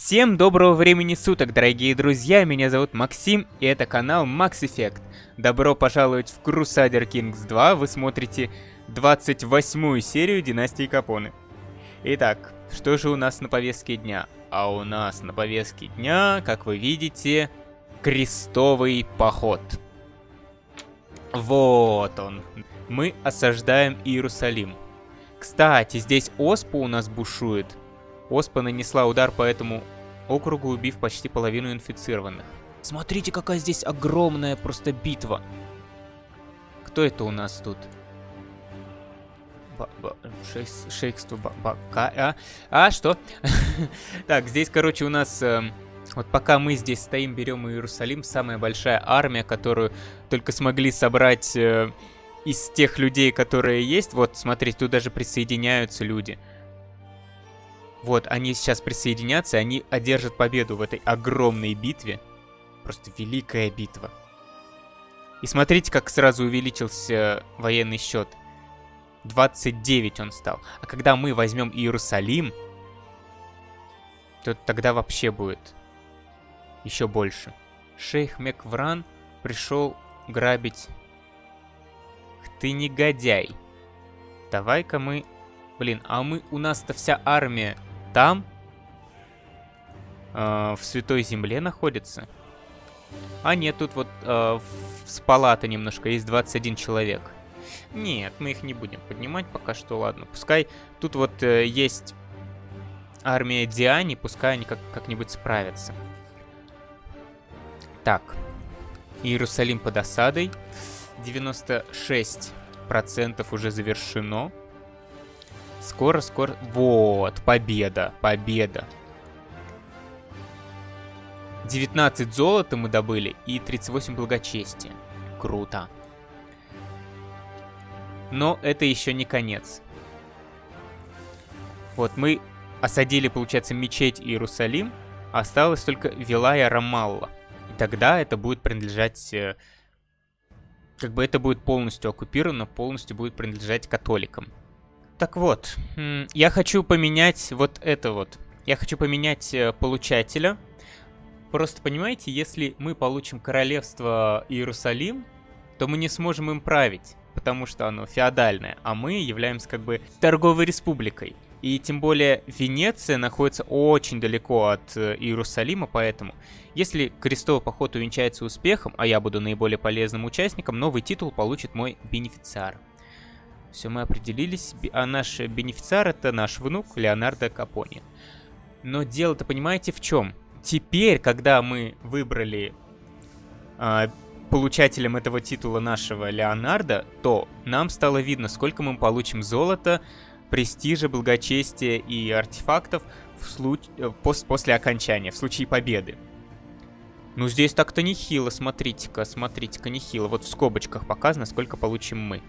Всем доброго времени суток, дорогие друзья, меня зовут Максим, и это канал Max Effect. Добро пожаловать в Crusader Kings 2, вы смотрите 28 серию Династии Капоны. Итак, что же у нас на повестке дня? А у нас на повестке дня, как вы видите, крестовый поход. Вот он. Мы осаждаем Иерусалим. Кстати, здесь Оспа у нас бушует. Оспа нанесла удар по этому округу, убив почти половину инфицированных. Смотрите, какая здесь огромная просто битва. Кто это у нас тут? Шейхство Бака. А, а что? так, здесь, короче, у нас... Э, вот пока мы здесь стоим, берем Иерусалим, самая большая армия, которую только смогли собрать э, из тех людей, которые есть. Вот, смотрите, тут даже присоединяются люди. Вот, они сейчас присоединятся, они одержат победу в этой огромной битве. Просто великая битва. И смотрите, как сразу увеличился военный счет. 29 он стал. А когда мы возьмем Иерусалим, то тогда вообще будет еще больше. Шейх Меквран пришел грабить. Ты негодяй. Давай-ка мы... Блин, а мы... У нас-то вся армия там, э, в Святой Земле находится. А нет, тут вот э, с палаты немножко есть 21 человек. Нет, мы их не будем поднимать пока что, ладно. Пускай тут вот э, есть армия Диани, пускай они как- как-нибудь справятся. Так, Иерусалим под осадой. 96% уже завершено. Скоро, скоро... Вот, победа, победа. 19 золота мы добыли и 38 благочестия. Круто. Но это еще не конец. Вот мы осадили, получается, мечеть Иерусалим. Осталось только Вилая Рамалла. И тогда это будет принадлежать... Э, как бы это будет полностью оккупировано, полностью будет принадлежать католикам. Так вот, я хочу поменять вот это вот. Я хочу поменять э, получателя. Просто понимаете, если мы получим королевство Иерусалим, то мы не сможем им править, потому что оно феодальное, а мы являемся как бы торговой республикой. И тем более Венеция находится очень далеко от э, Иерусалима, поэтому если крестовый поход увенчается успехом, а я буду наиболее полезным участником, новый титул получит мой бенефициар. Все, мы определились, а наш бенефициар это наш внук Леонардо Капони. Но дело-то понимаете в чем? Теперь, когда мы выбрали э, получателем этого титула нашего Леонардо, то нам стало видно, сколько мы получим золота, престижа, благочестия и артефактов в случ... Э, пос... после окончания, в случае победы. Ну, здесь так-то нехило, смотрите-ка, смотрите-ка, нехило. Вот в скобочках показано, сколько получим мы.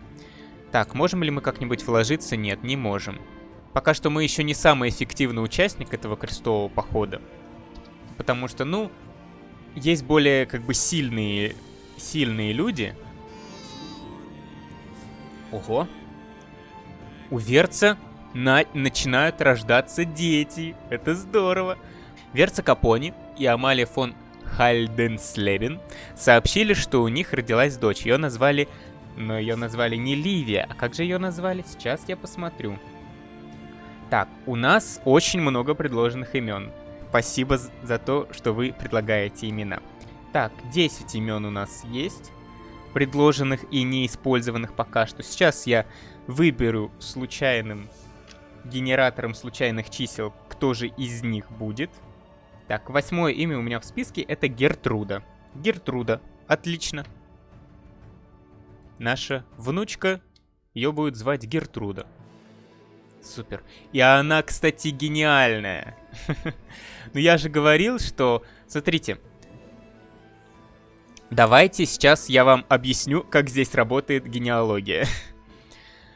Так, можем ли мы как-нибудь вложиться? Нет, не можем. Пока что мы еще не самый эффективный участник этого крестового похода. Потому что, ну, есть более, как бы, сильные, сильные люди. Ого. У Верца на начинают рождаться дети. Это здорово. Верца Капони и Амалия фон Хальденслебен сообщили, что у них родилась дочь. Ее назвали но ее назвали не Ливия. А как же ее назвали? Сейчас я посмотрю. Так, у нас очень много предложенных имен. Спасибо за то, что вы предлагаете имена. Так, 10 имен у нас есть. Предложенных и неиспользованных пока что. Сейчас я выберу случайным генератором случайных чисел, кто же из них будет. Так, восьмое имя у меня в списке это Гертруда. Гертруда. Отлично наша внучка, ее будет звать Гертруда. Супер. И она, кстати, гениальная. Ну я же говорил, что... Смотрите. Давайте сейчас я вам объясню, как здесь работает генеалогия.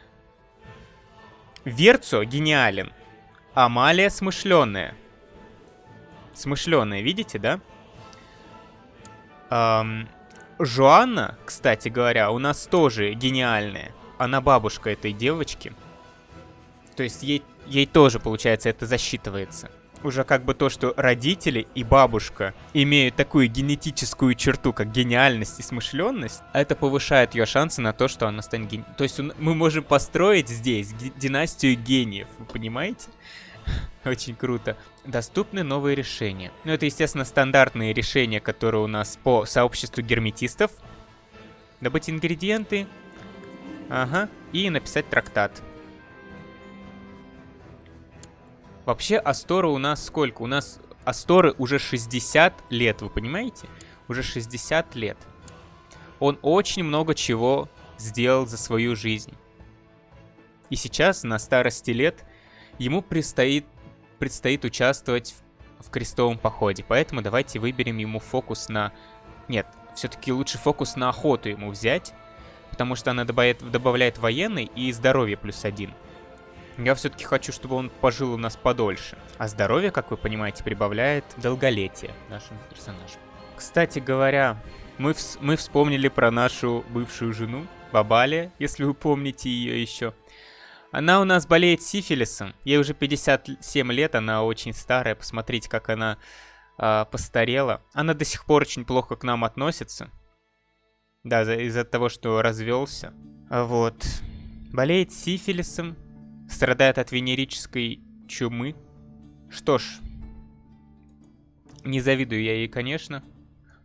Верцо гениален. Амалия смышленная. Смышленная, видите, да? Эм, Жоанна, кстати говоря, у нас тоже гениальная. Она бабушка этой девочки. То есть ей, ей тоже, получается, это засчитывается. уже как бы то, что родители и бабушка имеют такую генетическую черту, как гениальность и смышленность, это повышает ее шансы на то, что она станет гением. То есть мы можем построить здесь династию гениев, вы понимаете? Очень круто. Доступны новые решения. Ну, это, естественно, стандартные решения, которые у нас по сообществу герметистов. Добыть ингредиенты. Ага. И написать трактат. Вообще, Астора у нас сколько? У нас Асторы уже 60 лет, вы понимаете? Уже 60 лет. Он очень много чего сделал за свою жизнь. И сейчас, на старости лет, ему предстоит, предстоит участвовать в, в крестовом походе. Поэтому давайте выберем ему фокус на... Нет, все-таки лучше фокус на охоту ему взять. Потому что она добавляет, добавляет военный и здоровье плюс один. Я все-таки хочу, чтобы он пожил у нас подольше. А здоровье, как вы понимаете, прибавляет долголетие нашим персонажам. Кстати говоря, мы, вс мы вспомнили про нашу бывшую жену, Бабали, если вы помните ее еще. Она у нас болеет сифилисом. Ей уже 57 лет, она очень старая. Посмотрите, как она э, постарела. Она до сих пор очень плохо к нам относится. Да, из-за того, что развелся. Вот. Болеет сифилисом страдает от венерической чумы. Что ж, не завидую я ей, конечно.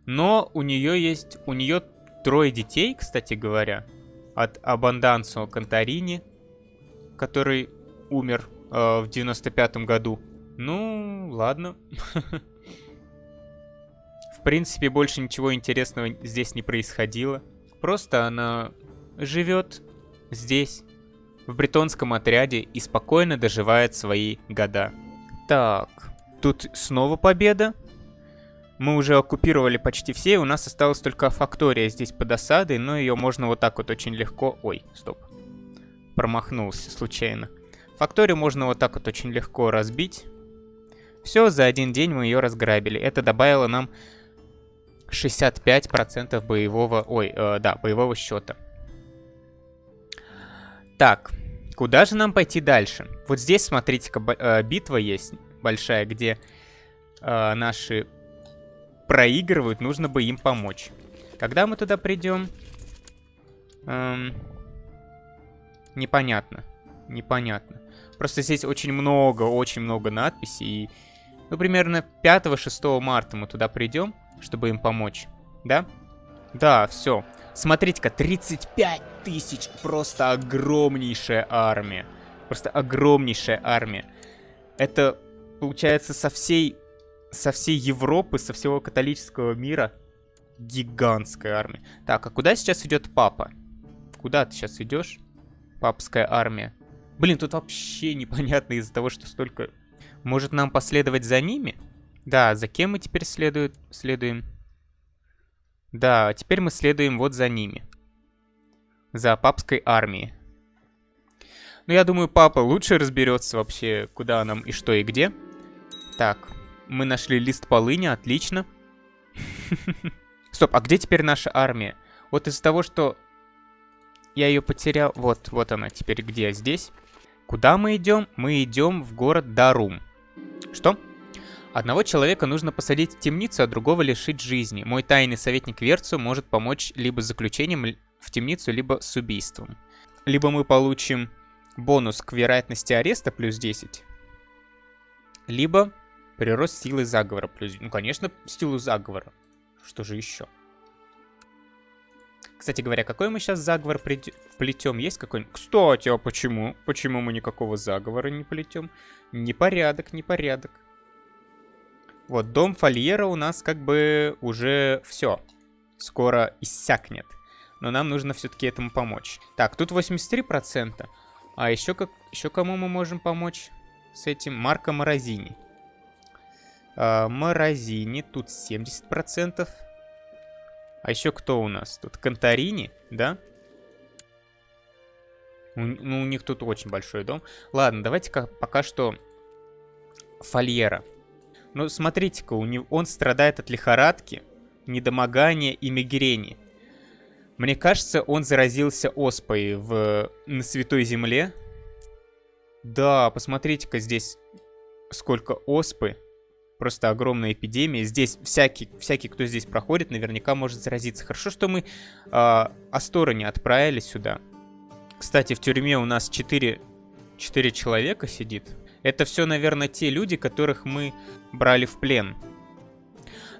Но у нее есть, у нее трое детей, кстати говоря, от Абандансо Конторини, который умер э, в 95-м году. Ну, ладно. В принципе, больше ничего интересного здесь не происходило. Просто она живет здесь, в бретонском отряде и спокойно доживает свои года. Так, тут снова победа. Мы уже оккупировали почти все, у нас осталась только фактория здесь под осадой, но ее можно вот так вот очень легко... Ой, стоп. Промахнулся случайно. Факторию можно вот так вот очень легко разбить. Все, за один день мы ее разграбили. Это добавило нам 65% боевого... Ой, э, да, боевого счета. Так, куда же нам пойти дальше? Вот здесь, смотрите-ка, э, битва есть большая, где э, наши проигрывают, нужно бы им помочь. Когда мы туда придем? Эм, непонятно. Непонятно. Просто здесь очень много, очень много надписей. И, ну, примерно 5-6 марта мы туда придем, чтобы им помочь. Да? Да, все. Смотрите-ка, 35 тысяч. Просто огромнейшая армия. Просто огромнейшая армия. Это, получается, со всей, со всей Европы, со всего католического мира гигантская армия. Так, а куда сейчас идет папа? Куда ты сейчас идешь? Папская армия. Блин, тут вообще непонятно из-за того, что столько... Может нам последовать за ними? Да, за кем мы теперь следует, следуем? Да, теперь мы следуем вот за ними. За папской армией. Ну, я думаю, папа лучше разберется вообще, куда нам и что и где. Так, мы нашли лист полыни, отлично. Стоп, а где теперь наша армия? Вот из-за того, что я ее потерял... Вот, вот она теперь где? Здесь. Куда мы идем? Мы идем в город Дарум. Что? Одного человека нужно посадить в темницу, а другого лишить жизни. Мой тайный советник Верцу может помочь либо с заключением в темницу, либо с убийством. Либо мы получим бонус к вероятности ареста плюс 10, либо прирост силы заговора плюс... Ну, конечно, силу заговора. Что же еще? Кстати говоря, какой мы сейчас заговор плетем? Есть какой-нибудь? Кстати, а почему? Почему мы никакого заговора не плетем? Непорядок, непорядок. Вот, дом Фольера у нас как бы уже все. Скоро иссякнет. Но нам нужно все-таки этому помочь. Так, тут 83%. А еще, как, еще кому мы можем помочь с этим? Марко Морозини. А, Морозини, тут 70%. А еще кто у нас? Тут Конторини, да? Ну, у них тут очень большой дом. Ладно, давайте-ка пока что Фольера. Ну, смотрите-ка, он страдает от лихорадки, недомогания и мигрени. Мне кажется, он заразился оспой в... на Святой Земле. Да, посмотрите-ка здесь. сколько оспы. Просто огромная эпидемия. Здесь всякий, всякий, кто здесь проходит, наверняка может заразиться. Хорошо, что мы э, Асторы не отправили сюда. Кстати, в тюрьме у нас 4, 4 человека сидит. Это все, наверное, те люди, которых мы брали в плен.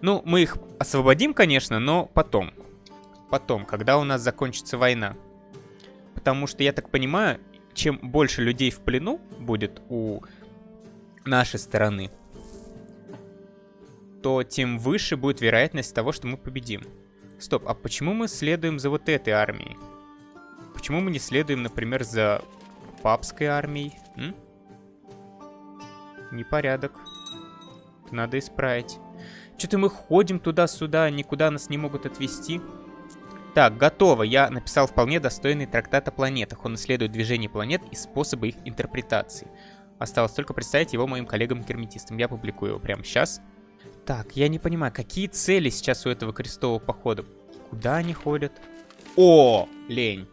Ну, мы их освободим, конечно, но потом. Потом, когда у нас закончится война. Потому что, я так понимаю, чем больше людей в плену будет у нашей стороны, то тем выше будет вероятность того, что мы победим. Стоп, а почему мы следуем за вот этой армией? Почему мы не следуем, например, за папской армией? М? Непорядок. Надо исправить. Что-то мы ходим туда-сюда, никуда нас не могут отвезти. Так, готово. Я написал вполне достойный трактат о планетах. Он исследует движение планет и способы их интерпретации. Осталось только представить его моим коллегам-герметистам. Я публикую его прямо сейчас. Так, я не понимаю, какие цели сейчас у этого крестового похода? Куда они ходят? О, лень.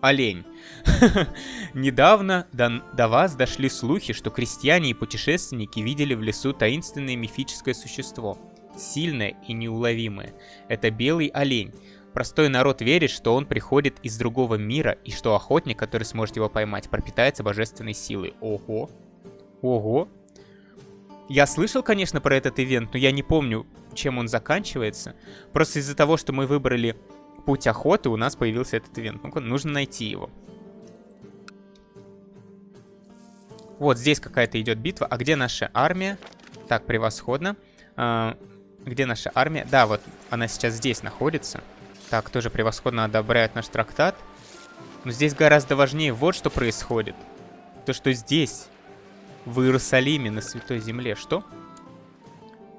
Олень. Недавно до, до вас дошли слухи, что крестьяне и путешественники видели в лесу таинственное мифическое существо. Сильное и неуловимое. Это белый олень. Простой народ верит, что он приходит из другого мира, и что охотник, который сможет его поймать, пропитается божественной силой. Ого. Ого. Я слышал, конечно, про этот ивент, но я не помню, чем он заканчивается. Просто из-за того, что мы выбрали путь охоты, у нас появился этот ивент. Ну-ка, нужно найти его. Вот здесь какая-то идет битва. А где наша армия? Так, превосходно. А, где наша армия? Да, вот она сейчас здесь находится. Так, тоже превосходно одобряют наш трактат. Но здесь гораздо важнее вот что происходит. То, что здесь, в Иерусалиме, на Святой Земле. Что?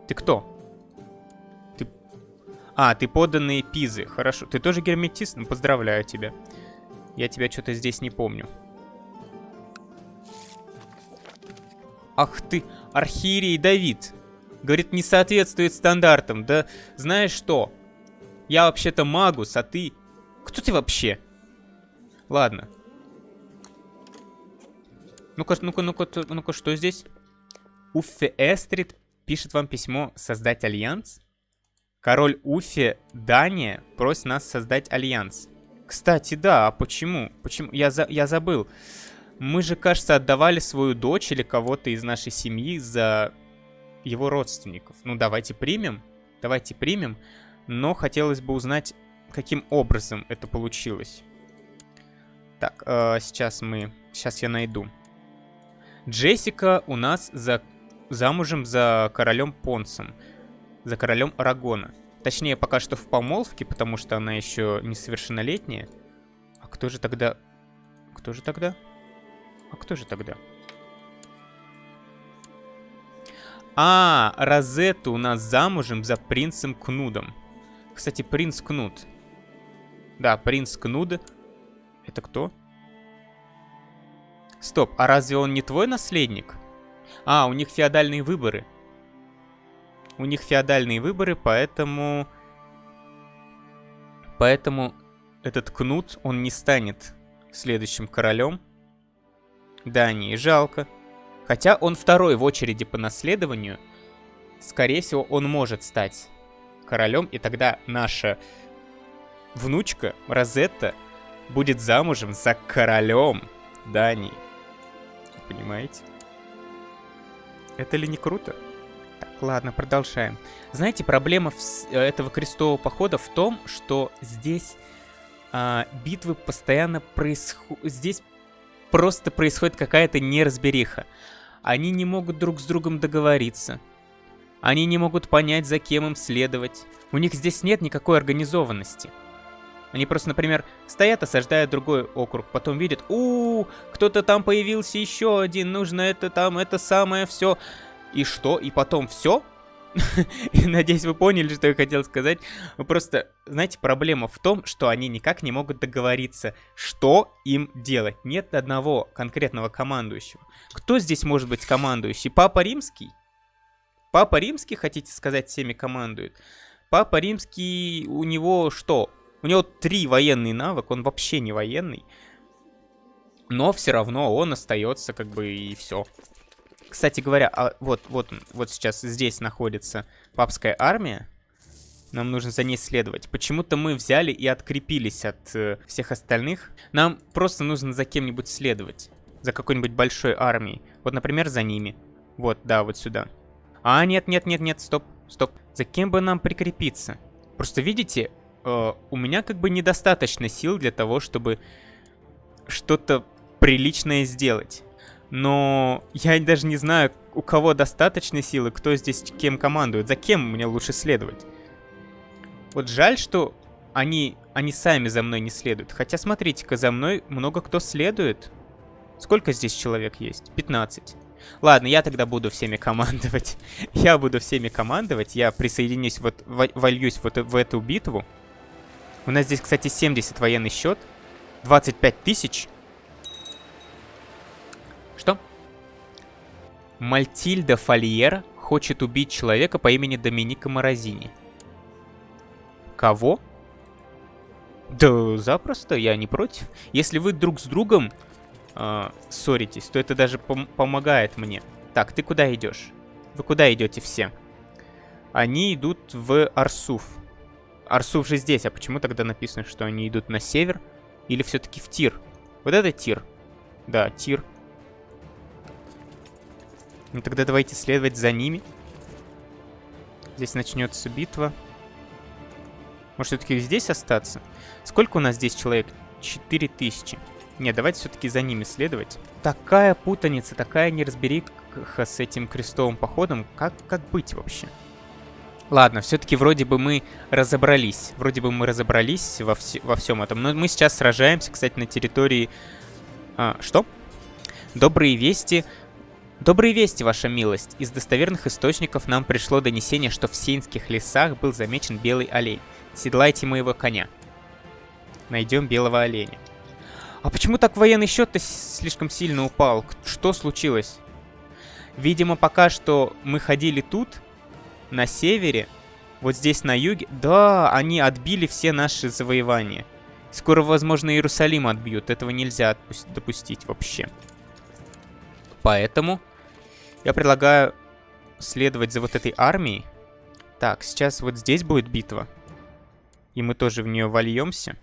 Ты кто? Ты... А, ты подданный Пизы. Хорошо. Ты тоже герметист? Ну, поздравляю тебя. Я тебя что-то здесь не помню. Ах ты, архиерей Давид. Говорит, не соответствует стандартам. Да знаешь что? Я вообще-то магус, а ты... Кто ты вообще? Ладно. Ну-ка, ну-ка, ну-ка, ну-ка, что здесь? Уффе Эстрид пишет вам письмо создать альянс? Король Уфе Дания просит нас создать альянс. Кстати, да, а почему? Почему? Я, за, я забыл. Мы же, кажется, отдавали свою дочь или кого-то из нашей семьи за его родственников. Ну, давайте примем. Давайте примем но хотелось бы узнать, каким образом это получилось. Так, э, сейчас мы... Сейчас я найду. Джессика у нас за... замужем за королем Понсом. За королем Арагона. Точнее, пока что в помолвке, потому что она еще несовершеннолетняя. А кто же тогда... Кто же тогда? А кто же тогда? А, Розетта у нас замужем за принцем Кнудом. Кстати, принц Кнут. Да, принц Кнуд. Это кто? Стоп, а разве он не твой наследник? А, у них феодальные выборы. У них феодальные выборы, поэтому... Поэтому этот Кнут, он не станет следующим королем. Да, не, жалко. Хотя он второй в очереди по наследованию. Скорее всего, он может стать королем, и тогда наша внучка Розетта будет замужем за королем Дании. Понимаете? Это ли не круто? Так, ладно, продолжаем. Знаете, проблема э, этого крестового похода в том, что здесь а, битвы постоянно происходят... Здесь просто происходит какая-то неразбериха. Они не могут друг с другом договориться. Они не могут понять, за кем им следовать. У них здесь нет никакой организованности. Они просто, например, стоят, осаждая другой округ, потом видят, у, -у кто-то там появился еще один, нужно это там, это самое, все. И что? И потом все? Надеюсь, вы поняли, что я хотел сказать. Просто, знаете, проблема в том, что они никак не могут договориться, что им делать. Нет одного конкретного командующего. Кто здесь может быть командующий? Папа Римский? Папа Римский, хотите сказать, всеми командует? Папа Римский, у него что? У него три военные навык, он вообще не военный. Но все равно он остается как бы и все. Кстати говоря, а вот, вот, вот сейчас здесь находится папская армия. Нам нужно за ней следовать. Почему-то мы взяли и открепились от э, всех остальных. Нам просто нужно за кем-нибудь следовать. За какой-нибудь большой армией. Вот, например, за ними. Вот, да, вот сюда. А, нет, нет, нет, нет, стоп, стоп. За кем бы нам прикрепиться? Просто видите, э, у меня как бы недостаточно сил для того, чтобы что-то приличное сделать. Но я даже не знаю, у кого достаточно силы, кто здесь кем командует, за кем мне лучше следовать. Вот жаль, что они, они сами за мной не следуют. Хотя, смотрите-ка, за мной много кто следует. Сколько здесь человек есть? 15. Ладно, я тогда буду всеми командовать. я буду всеми командовать. Я присоединюсь, вот, вольюсь вот в эту битву. У нас здесь, кстати, 70 военный счет. 25 тысяч. Что? Мальтильда Фольер хочет убить человека по имени Доминика Морозини. Кого? Да запросто, я не против. Если вы друг с другом э, ссоритесь, то это даже пом помогает мне. Так, ты куда идешь? Вы куда идете все? Они идут в Арсуф. Арсуф же здесь, а почему тогда написано, что они идут на север? Или все-таки в Тир? Вот это Тир. Да, Тир. Ну тогда давайте следовать за ними. Здесь начнется битва. Может, все-таки здесь остаться? Сколько у нас здесь человек? 4000. Не, давайте все-таки за ними следовать. Такая путаница, такая неразбериха с этим крестовым походом. Как, как быть вообще? Ладно, все-таки вроде бы мы разобрались. Вроде бы мы разобрались во, вс во всем этом. Но мы сейчас сражаемся, кстати, на территории... А, что? Добрые вести Добрые вести, ваша милость. Из достоверных источников нам пришло донесение, что в Сейнских лесах был замечен белый олень. Седлайте моего коня. Найдем белого оленя. А почему так военный счет-то слишком сильно упал? Что случилось? Видимо, пока что мы ходили тут, на севере, вот здесь на юге. Да, они отбили все наши завоевания. Скоро, возможно, Иерусалим отбьют. Этого нельзя допустить вообще. Поэтому я предлагаю следовать за вот этой армией. Так, сейчас вот здесь будет битва. И мы тоже в нее вольемся.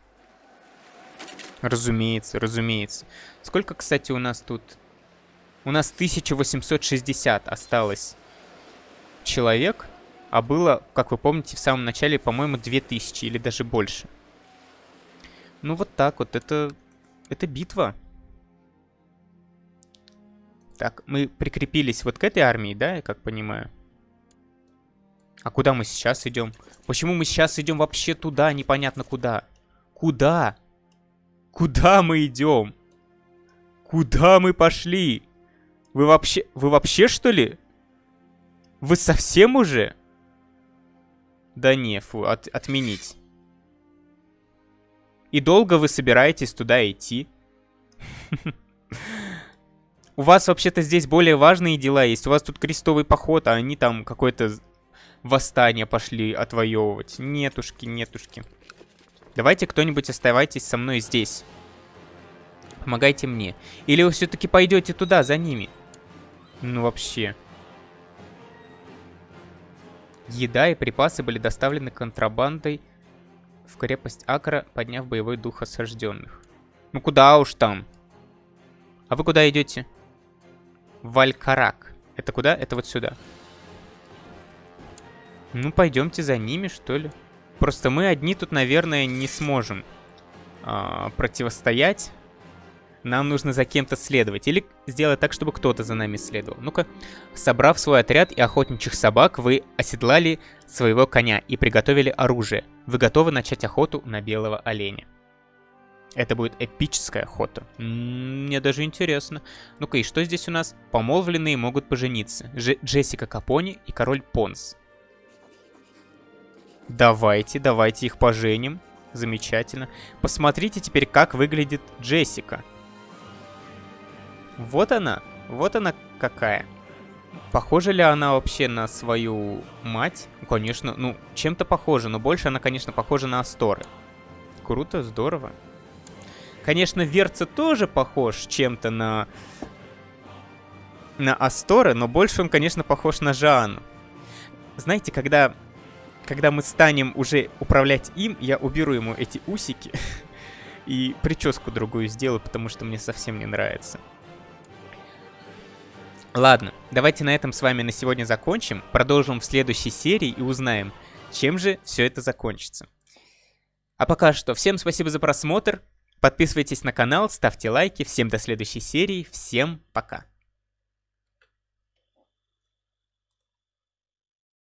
Разумеется, разумеется. Сколько, кстати, у нас тут? У нас 1860 осталось человек. А было, как вы помните, в самом начале, по-моему, 2000 или даже больше. Ну вот так вот, это... Это битва. Так, мы прикрепились вот к этой армии, да, я как понимаю? А куда мы сейчас идем? Почему мы сейчас идем вообще туда, непонятно куда? Куда? Куда мы идем? Куда мы пошли? Вы вообще... Вы вообще, что ли? Вы совсем уже? Да не, фу, от, отменить. И долго вы собираетесь туда идти? У вас вообще-то здесь более важные дела есть. У вас тут крестовый поход, а они там какое-то восстание пошли отвоевывать. Нетушки, нетушки. Давайте кто-нибудь оставайтесь со мной здесь. Помогайте мне. Или вы все-таки пойдете туда, за ними? Ну вообще. Еда и припасы были доставлены контрабандой в крепость Акра, подняв боевой дух осажденных. Ну куда уж там? А вы куда идете? Валькарак. Это куда? Это вот сюда. Ну, пойдемте за ними, что ли. Просто мы одни тут, наверное, не сможем а, противостоять. Нам нужно за кем-то следовать. Или сделать так, чтобы кто-то за нами следовал. Ну-ка, собрав свой отряд и охотничьих собак, вы оседлали своего коня и приготовили оружие. Вы готовы начать охоту на белого оленя. Это будет эпическая охота. Мне даже интересно. Ну-ка, и что здесь у нас? Помолвленные могут пожениться. Дж Джессика Капони и король Понс. Давайте, давайте их поженим. Замечательно. Посмотрите теперь, как выглядит Джессика. Вот она. Вот она какая. Похожа ли она вообще на свою мать? Конечно, ну, чем-то похожа, но больше она, конечно, похожа на Асторы. Круто, здорово. Конечно, Верца тоже похож чем-то на... на Астора, но больше он, конечно, похож на Жанну. Знаете, когда, когда мы станем уже управлять им, я уберу ему эти усики и прическу другую сделаю, потому что мне совсем не нравится. Ладно, давайте на этом с вами на сегодня закончим. Продолжим в следующей серии и узнаем, чем же все это закончится. А пока что, всем спасибо за просмотр. Подписывайтесь на канал, ставьте лайки. Всем до следующей серии. Всем пока.